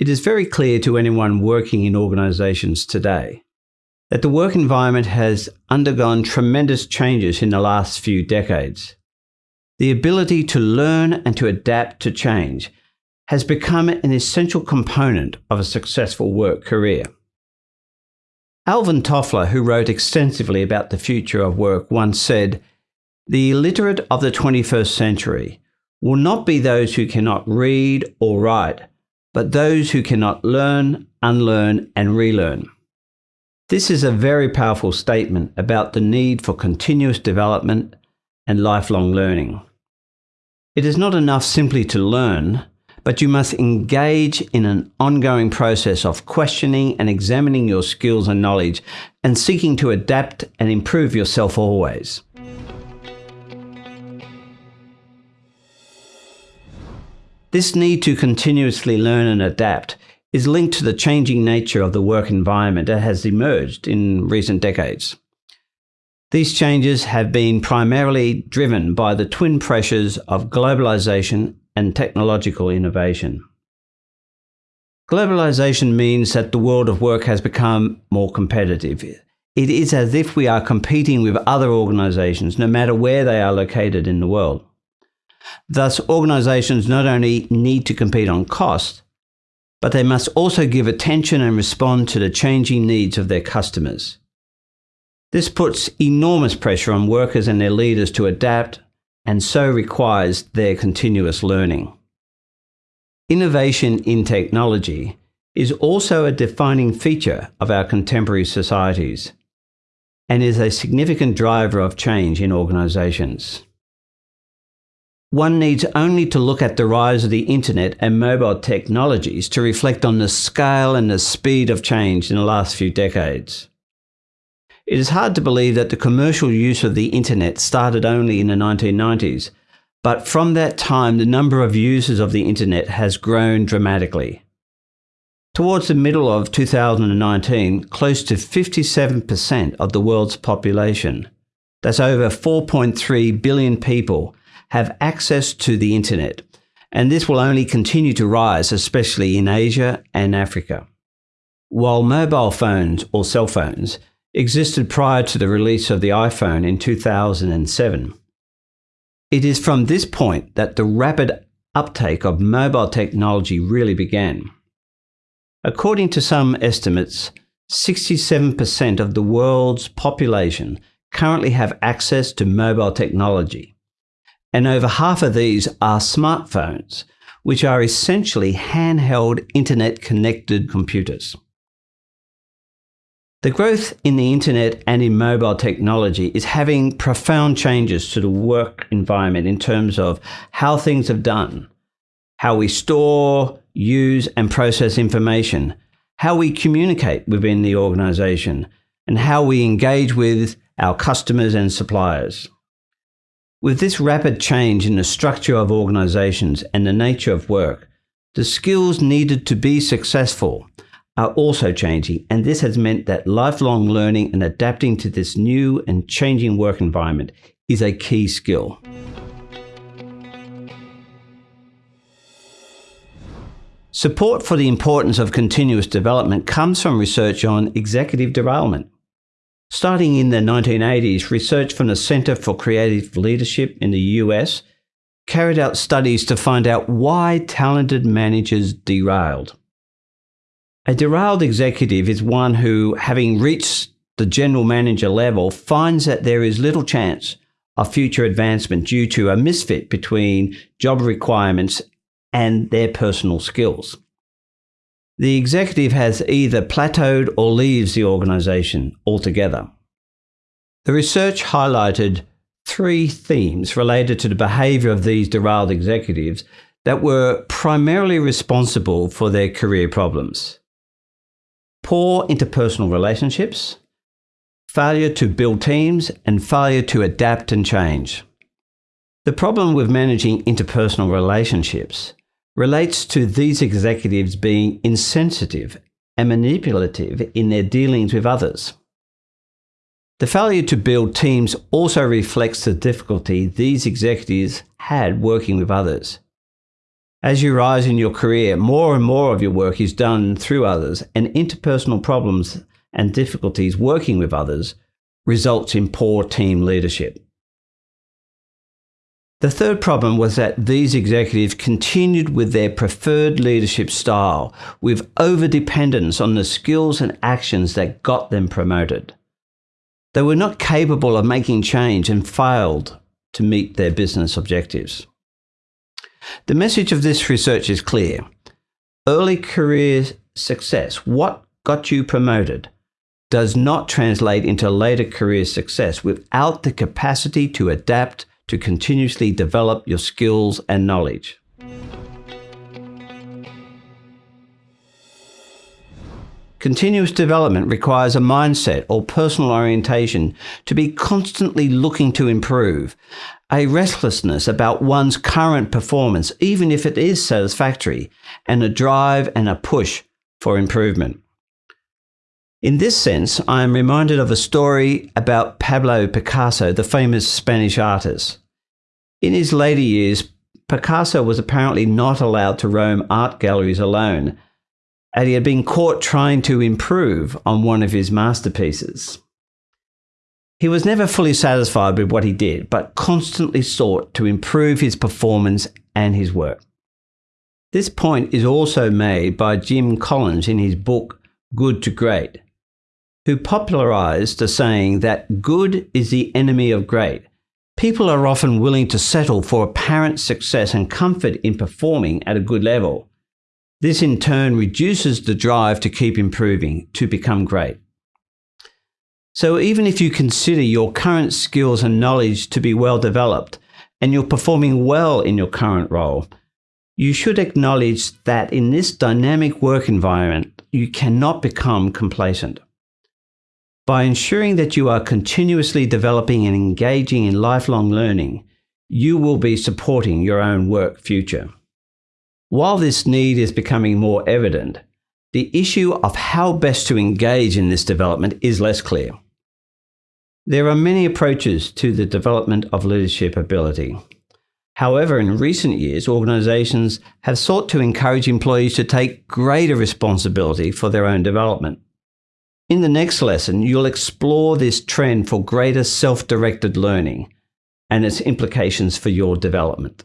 It is very clear to anyone working in organisations today that the work environment has undergone tremendous changes in the last few decades. The ability to learn and to adapt to change has become an essential component of a successful work career. Alvin Toffler, who wrote extensively about the future of work, once said, The illiterate of the 21st century will not be those who cannot read or write, but those who cannot learn, unlearn, and relearn. This is a very powerful statement about the need for continuous development and lifelong learning. It is not enough simply to learn, but you must engage in an ongoing process of questioning and examining your skills and knowledge and seeking to adapt and improve yourself always. This need to continuously learn and adapt is linked to the changing nature of the work environment that has emerged in recent decades. These changes have been primarily driven by the twin pressures of globalization and technological innovation. Globalization means that the world of work has become more competitive. It is as if we are competing with other organizations, no matter where they are located in the world. Thus, organizations not only need to compete on cost, but they must also give attention and respond to the changing needs of their customers. This puts enormous pressure on workers and their leaders to adapt and so requires their continuous learning. Innovation in technology is also a defining feature of our contemporary societies and is a significant driver of change in organisations. One needs only to look at the rise of the internet and mobile technologies to reflect on the scale and the speed of change in the last few decades. It is hard to believe that the commercial use of the internet started only in the 1990s, but from that time the number of users of the internet has grown dramatically. Towards the middle of 2019, close to 57% of the world's population, that's over 4.3 billion people, have access to the internet, and this will only continue to rise, especially in Asia and Africa. While mobile phones or cell phones existed prior to the release of the iPhone in 2007. It is from this point that the rapid uptake of mobile technology really began. According to some estimates, 67% of the world's population currently have access to mobile technology, and over half of these are smartphones, which are essentially handheld internet connected computers. The growth in the internet and in mobile technology is having profound changes to the work environment in terms of how things are done, how we store, use, and process information, how we communicate within the organization, and how we engage with our customers and suppliers. With this rapid change in the structure of organizations and the nature of work, the skills needed to be successful are also changing, and this has meant that lifelong learning and adapting to this new and changing work environment is a key skill. Support for the importance of continuous development comes from research on executive derailment. Starting in the 1980s, research from the Center for Creative Leadership in the US carried out studies to find out why talented managers derailed. A derailed executive is one who, having reached the general manager level, finds that there is little chance of future advancement due to a misfit between job requirements and their personal skills. The executive has either plateaued or leaves the organization altogether. The research highlighted three themes related to the behavior of these derailed executives that were primarily responsible for their career problems poor interpersonal relationships, failure to build teams, and failure to adapt and change. The problem with managing interpersonal relationships relates to these executives being insensitive and manipulative in their dealings with others. The failure to build teams also reflects the difficulty these executives had working with others. As you rise in your career, more and more of your work is done through others, and interpersonal problems and difficulties working with others results in poor team leadership. The third problem was that these executives continued with their preferred leadership style, with overdependence on the skills and actions that got them promoted. They were not capable of making change and failed to meet their business objectives. The message of this research is clear. Early career success, what got you promoted, does not translate into later career success without the capacity to adapt to continuously develop your skills and knowledge. Continuous development requires a mindset or personal orientation to be constantly looking to improve, a restlessness about one's current performance, even if it is satisfactory, and a drive and a push for improvement. In this sense, I am reminded of a story about Pablo Picasso, the famous Spanish artist. In his later years, Picasso was apparently not allowed to roam art galleries alone, and he had been caught trying to improve on one of his masterpieces. He was never fully satisfied with what he did, but constantly sought to improve his performance and his work. This point is also made by Jim Collins in his book Good to Great, who popularized the saying that good is the enemy of great. People are often willing to settle for apparent success and comfort in performing at a good level. This in turn reduces the drive to keep improving, to become great. So even if you consider your current skills and knowledge to be well developed and you're performing well in your current role, you should acknowledge that in this dynamic work environment, you cannot become complacent. By ensuring that you are continuously developing and engaging in lifelong learning, you will be supporting your own work future. While this need is becoming more evident, the issue of how best to engage in this development is less clear. There are many approaches to the development of leadership ability. However, in recent years, organizations have sought to encourage employees to take greater responsibility for their own development. In the next lesson, you'll explore this trend for greater self directed learning and its implications for your development.